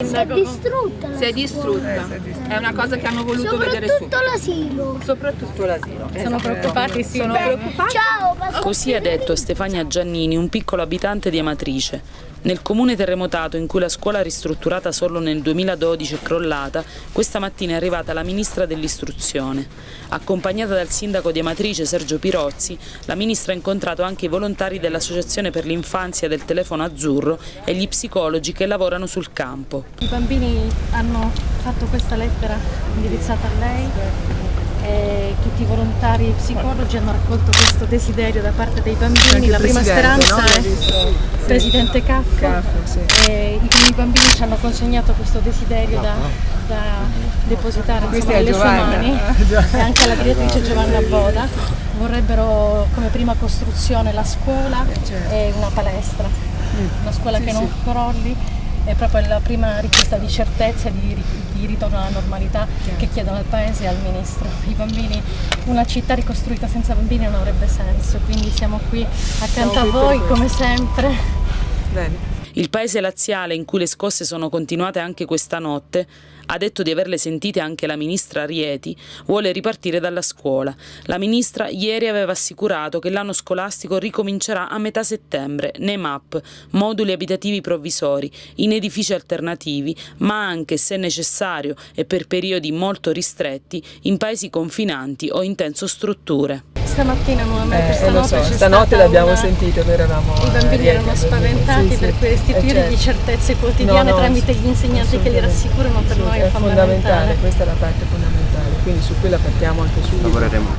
Si è distrutta Si è distrutta. È una cosa che hanno voluto vedere su. Soprattutto l'asilo. Soprattutto l'asilo. Sono preoccupati, sì. Sono preoccupati. Ciao. Così ha detto Stefania Giannini, un piccolo abitante di Amatrice. Nel comune terremotato in cui la scuola ristrutturata solo nel 2012 è crollata, questa mattina è arrivata la ministra dell'istruzione. Accompagnata dal sindaco di Amatrice Sergio Pirozzi, la ministra ha incontrato anche i volontari dell'Associazione per l'infanzia del telefono azzurro e gli psicologi che lavorano sul campo. I bambini hanno fatto questa lettera indirizzata a lei e tutti i volontari psicologi hanno raccolto questo desiderio da parte dei bambini. La prima speranza è il presidente Caffo e i bambini ci hanno consegnato questo desiderio da, da depositare insomma, nelle sue mani. E anche alla direttrice Giovanna Boda. Vorrebbero come prima costruzione la scuola e una palestra, una scuola che non crolli è proprio la prima richiesta di certezza e di, di ritorno alla normalità che chiedono al Paese e al Ministro. I bambini, una città ricostruita senza bambini non avrebbe senso, quindi siamo qui accanto a voi come sempre. Il paese laziale, in cui le scosse sono continuate anche questa notte, ha detto di averle sentite anche la ministra Rieti, vuole ripartire dalla scuola. La ministra ieri aveva assicurato che l'anno scolastico ricomincerà a metà settembre nei MAP, moduli abitativi provvisori, in edifici alternativi, ma anche, se necessario e per periodi molto ristretti, in paesi confinanti o in tensostrutture. Stamattina nuovamente, Eh, stanotte lo so, c'è stanotte l'abbiamo una- sentito, noi eravamo I bambini Rieti, erano spaventati sì, sì. per cui Eh, restituirgli certo. certezze quotidiane No, no, tramite sì, gli insegnanti che li rassicurano per noi è è fondamentale, fondamentale. questa è la parte fondamentale, quindi su quella partiamo anche subito. Lavoreremo.